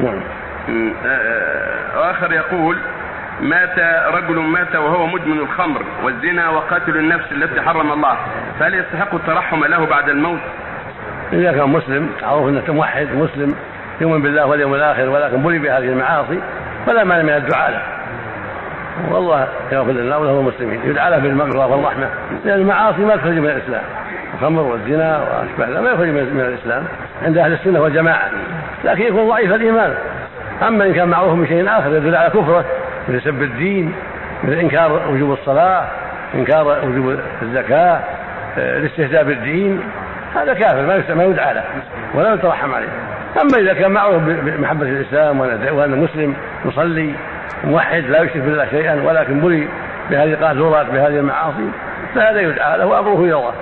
نعم. آه، آخر يقول مات رجل مات وهو مدمن الخمر والزنا وقاتل النفس التي حرم الله. فهل يستحق الترحم له بعد الموت؟ إذا كان مسلم معروف أنه موحد مسلم يؤمن بالله واليوم الآخر ولكن بلي بهذه المعاصي فلا مانع من الدعاء له. والله يغفر لنا وله المسلمين. يدعى له بالمغفرة والرحمة. لأن المعاصي ما تخرج من الإسلام. الخمر والزنا ذلك ما يخرج من الإسلام. عند أهل السنة والجماعة. لكن يكون ضعيف الإيمان. أما إن كان معروف بشيء آخر يدل على كفره مثل سب الدين مثل إنكار وجوب الصلاة إنكار وجوب الزكاة آه، الاستهزاء بالدين هذا كافر ما ما يدعى له ولا يترحم عليه. أما إذا كان معروف بمحبة الإسلام وأن- وانه مسلم يصلي موحد لا يشرك بالله شيئا ولكن بلي بهذه القاذورات بهذه المعاصي فهذا يدعى له وأمره إلى الله